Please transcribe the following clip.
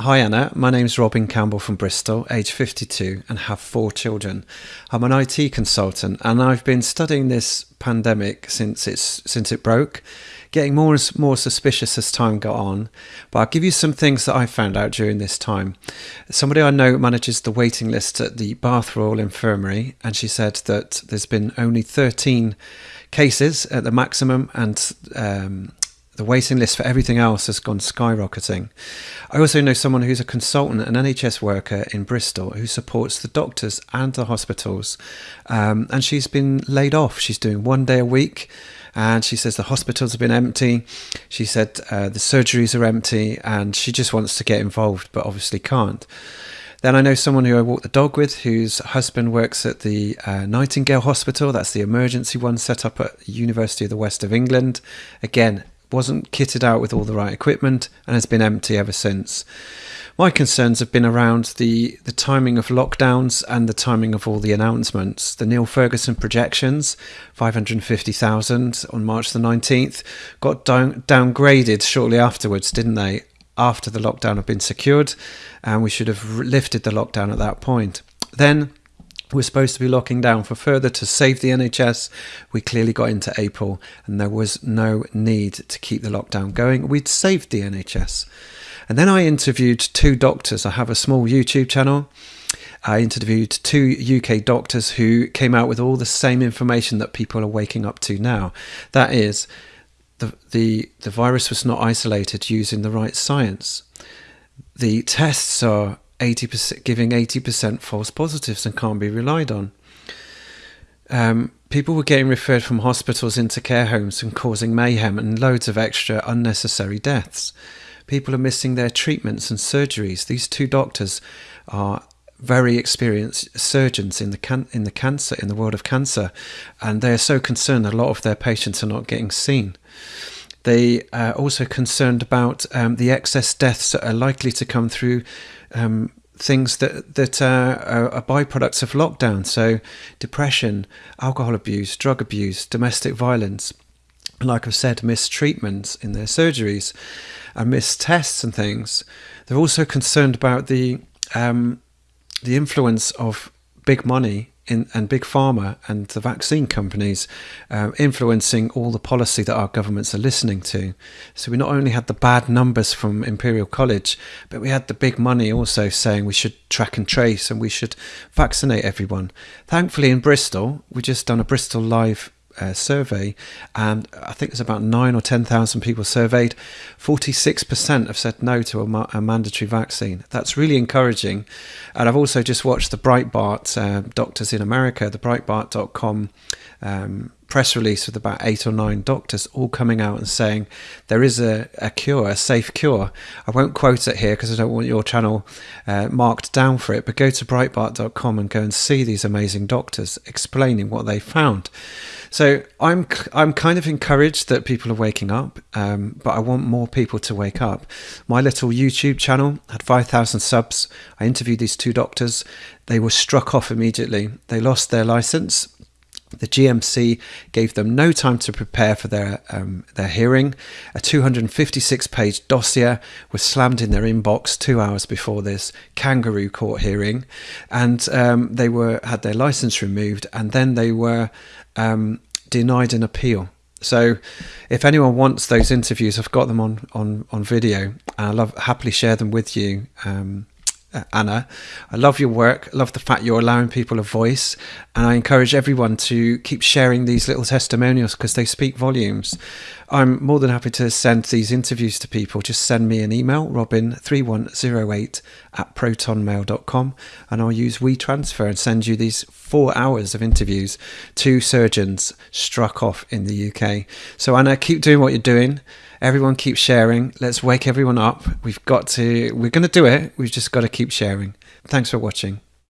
Hi Anna, my name's Robin Campbell from Bristol, age 52, and have four children. I'm an IT consultant, and I've been studying this pandemic since it's since it broke, getting more and more suspicious as time got on. But I'll give you some things that I found out during this time. Somebody I know manages the waiting list at the Bath Royal Infirmary, and she said that there's been only 13 cases at the maximum, and um, the waiting list for everything else has gone skyrocketing. I also know someone who's a consultant, an NHS worker in Bristol, who supports the doctors and the hospitals. Um, and she's been laid off. She's doing one day a week. And she says the hospitals have been empty. She said uh, the surgeries are empty, and she just wants to get involved, but obviously can't. Then I know someone who I walk the dog with, whose husband works at the uh, Nightingale Hospital. That's the emergency one set up at University of the West of England. Again, wasn't kitted out with all the right equipment and has been empty ever since. My concerns have been around the, the timing of lockdowns and the timing of all the announcements. The Neil Ferguson projections, 550,000 on March the 19th, got down, downgraded shortly afterwards, didn't they? After the lockdown had been secured, and we should have lifted the lockdown at that point. Then we're supposed to be locking down for further to save the NHS. We clearly got into April and there was no need to keep the lockdown going. We'd saved the NHS. And then I interviewed two doctors. I have a small YouTube channel. I interviewed two UK doctors who came out with all the same information that people are waking up to now. That is, the, the, the virus was not isolated using the right science. The tests are 80% giving 80% false positives and can't be relied on. Um, people were getting referred from hospitals into care homes and causing mayhem and loads of extra unnecessary deaths. People are missing their treatments and surgeries. These two doctors are very experienced surgeons in the can- in the cancer in the world of cancer, and they are so concerned that a lot of their patients are not getting seen. They are also concerned about um, the excess deaths that are likely to come through um, things that that uh, are, are byproducts of lockdown. So, depression, alcohol abuse, drug abuse, domestic violence. Like I've said, mistreatments in their surgeries, and missed tests and things. They're also concerned about the um, the influence of big money in, and big pharma and the vaccine companies uh, influencing all the policy that our governments are listening to. So we not only had the bad numbers from Imperial College, but we had the big money also saying we should track and trace and we should vaccinate everyone. Thankfully, in Bristol, we just done a Bristol Live uh, survey, and I think there's about nine or ten thousand people surveyed. Forty-six percent have said no to a, ma- a, mandatory vaccine. That's really encouraging. And I've also just watched the Breitbart uh, Doctors in America, the Breitbart.com. Um, press release with about eight or nine doctors all coming out and saying there is a, a cure, a safe cure. I won't quote it here because I don't want your channel uh, marked down for it, but go to Breitbart.com and go and see these amazing doctors explaining what they found. So I'm I'm kind of encouraged that people are waking up, um, but I want more people to wake up. My little YouTube channel had 5,000 subs. I interviewed these two doctors. They were struck off immediately. They lost their license. The GMC gave them no time to prepare for their um, their hearing. A 256-page dossier was slammed in their inbox two hours before this kangaroo court hearing, and um, they were had their license removed, and then they were um, denied an appeal. So, if anyone wants those interviews, I've got them on on on video. And I'll love happily share them with you. Um, Uh, Anna. I love your work. I love the fact you're allowing people a voice. And I encourage everyone to keep sharing these little testimonials because they speak volumes. I'm more than happy to send these interviews to people. Just send me an email, robin3108 at protonmail.com, and I'll use WeTransfer and send you these four hours of interviews to surgeons struck off in the UK. So, Anna, keep doing what you're doing. Everyone keep sharing. Let's wake everyone up. We've got to, we're going to do it. We've just got to keep sharing. Thanks for watching.